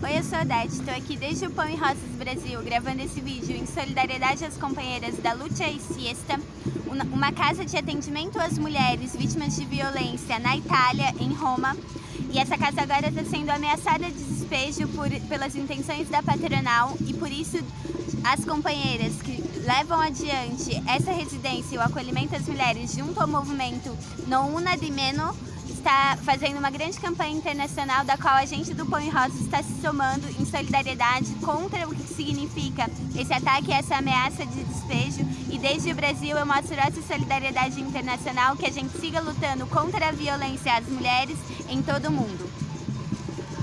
Oi, eu sou a Odete, estou aqui desde o Pão e Rosas Brasil gravando esse vídeo em solidariedade às companheiras da Lucha e Siesta, uma casa de atendimento às mulheres vítimas de violência na Itália, em Roma. E essa casa agora está sendo ameaçada de despejo por, pelas intenções da patronal e por isso as companheiras que levam adiante essa residência e o acolhimento às mulheres junto ao movimento No Una di Meno está fazendo uma grande campanha internacional da qual a gente do Pão e Rosa está se somando em solidariedade contra o que significa esse ataque e essa ameaça de despejo. E desde o Brasil eu mostro essa solidariedade internacional que a gente siga lutando contra a violência às mulheres em todo o mundo.